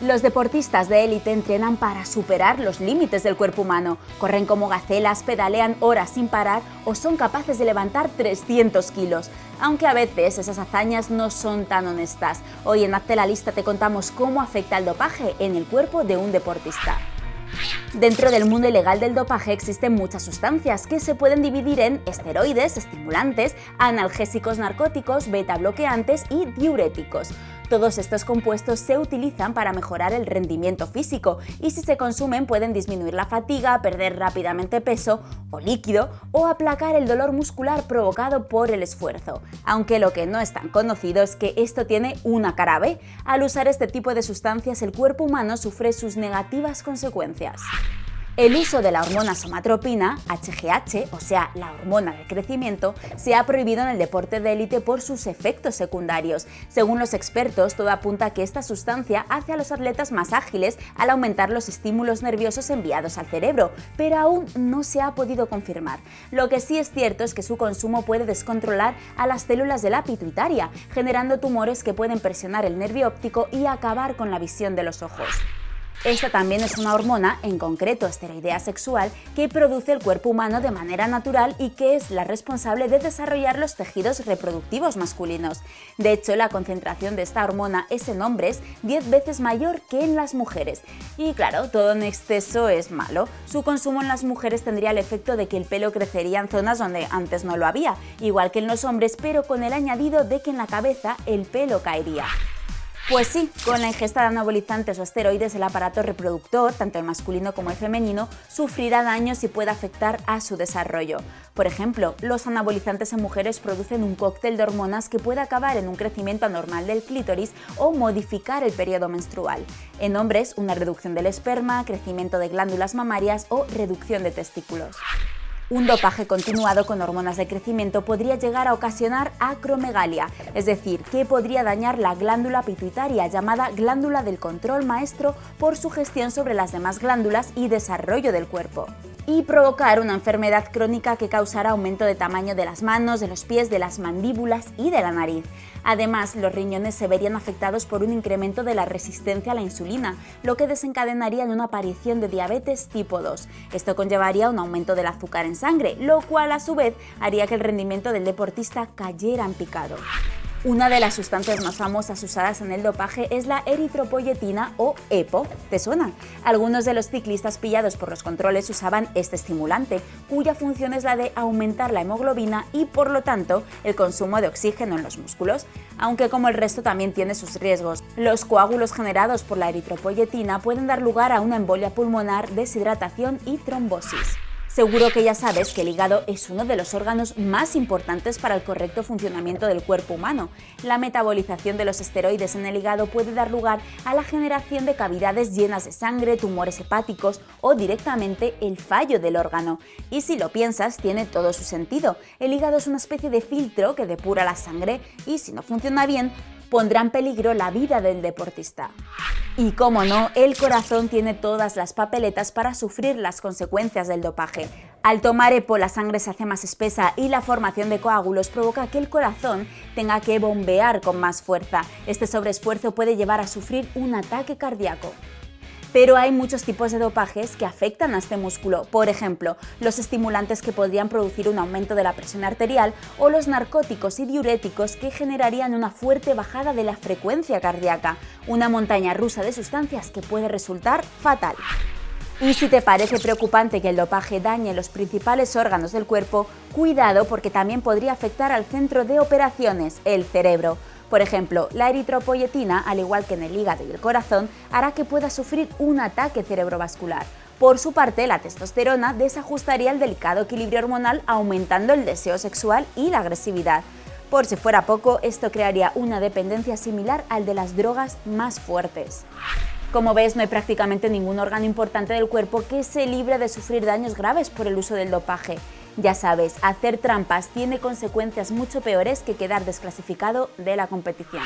Los deportistas de élite entrenan para superar los límites del cuerpo humano. Corren como gacelas, pedalean horas sin parar o son capaces de levantar 300 kilos. Aunque a veces esas hazañas no son tan honestas. Hoy en Hazte la Lista te contamos cómo afecta el dopaje en el cuerpo de un deportista. Dentro del mundo ilegal del dopaje existen muchas sustancias que se pueden dividir en esteroides, estimulantes, analgésicos narcóticos, beta bloqueantes y diuréticos. Todos estos compuestos se utilizan para mejorar el rendimiento físico y si se consumen pueden disminuir la fatiga, perder rápidamente peso o líquido o aplacar el dolor muscular provocado por el esfuerzo. Aunque lo que no es tan conocido es que esto tiene una cara B. Al usar este tipo de sustancias el cuerpo humano sufre sus negativas consecuencias. El uso de la hormona somatropina, HGH, o sea, la hormona del crecimiento, se ha prohibido en el deporte de élite por sus efectos secundarios. Según los expertos, todo apunta a que esta sustancia hace a los atletas más ágiles al aumentar los estímulos nerviosos enviados al cerebro, pero aún no se ha podido confirmar. Lo que sí es cierto es que su consumo puede descontrolar a las células de la pituitaria, generando tumores que pueden presionar el nervio óptico y acabar con la visión de los ojos. Esta también es una hormona, en concreto esteroidea sexual, que produce el cuerpo humano de manera natural y que es la responsable de desarrollar los tejidos reproductivos masculinos. De hecho, la concentración de esta hormona es en hombres 10 veces mayor que en las mujeres. Y claro, todo en exceso es malo. Su consumo en las mujeres tendría el efecto de que el pelo crecería en zonas donde antes no lo había, igual que en los hombres, pero con el añadido de que en la cabeza el pelo caería. Pues sí, con la ingesta de anabolizantes o esteroides el aparato reproductor, tanto el masculino como el femenino, sufrirá daños y puede afectar a su desarrollo. Por ejemplo, los anabolizantes en mujeres producen un cóctel de hormonas que puede acabar en un crecimiento anormal del clítoris o modificar el periodo menstrual. En hombres, una reducción del esperma, crecimiento de glándulas mamarias o reducción de testículos. Un dopaje continuado con hormonas de crecimiento podría llegar a ocasionar acromegalia, es decir, que podría dañar la glándula pituitaria llamada glándula del control maestro por su gestión sobre las demás glándulas y desarrollo del cuerpo y provocar una enfermedad crónica que causará aumento de tamaño de las manos, de los pies, de las mandíbulas y de la nariz. Además, los riñones se verían afectados por un incremento de la resistencia a la insulina, lo que desencadenaría en una aparición de diabetes tipo 2. Esto conllevaría un aumento del azúcar en sangre, lo cual a su vez haría que el rendimiento del deportista cayera en picado. Una de las sustancias más famosas usadas en el dopaje es la eritropoyetina o EPO. ¿Te suena? Algunos de los ciclistas pillados por los controles usaban este estimulante, cuya función es la de aumentar la hemoglobina y por lo tanto el consumo de oxígeno en los músculos, aunque como el resto también tiene sus riesgos. Los coágulos generados por la eritropoyetina pueden dar lugar a una embolia pulmonar, deshidratación y trombosis. Seguro que ya sabes que el hígado es uno de los órganos más importantes para el correcto funcionamiento del cuerpo humano. La metabolización de los esteroides en el hígado puede dar lugar a la generación de cavidades llenas de sangre, tumores hepáticos o directamente el fallo del órgano. Y si lo piensas, tiene todo su sentido. El hígado es una especie de filtro que depura la sangre y si no funciona bien, pondrá en peligro la vida del deportista. Y como no, el corazón tiene todas las papeletas para sufrir las consecuencias del dopaje. Al tomar EPO la sangre se hace más espesa y la formación de coágulos provoca que el corazón tenga que bombear con más fuerza. Este sobreesfuerzo puede llevar a sufrir un ataque cardíaco. Pero hay muchos tipos de dopajes que afectan a este músculo, por ejemplo, los estimulantes que podrían producir un aumento de la presión arterial o los narcóticos y diuréticos que generarían una fuerte bajada de la frecuencia cardíaca, una montaña rusa de sustancias que puede resultar fatal. Y si te parece preocupante que el dopaje dañe los principales órganos del cuerpo, cuidado porque también podría afectar al centro de operaciones, el cerebro. Por ejemplo, la eritropoyetina, al igual que en el hígado y el corazón, hará que pueda sufrir un ataque cerebrovascular. Por su parte, la testosterona desajustaría el delicado equilibrio hormonal aumentando el deseo sexual y la agresividad. Por si fuera poco, esto crearía una dependencia similar al de las drogas más fuertes. Como ves, no hay prácticamente ningún órgano importante del cuerpo que se libre de sufrir daños graves por el uso del dopaje. Ya sabes, hacer trampas tiene consecuencias mucho peores que quedar desclasificado de la competición.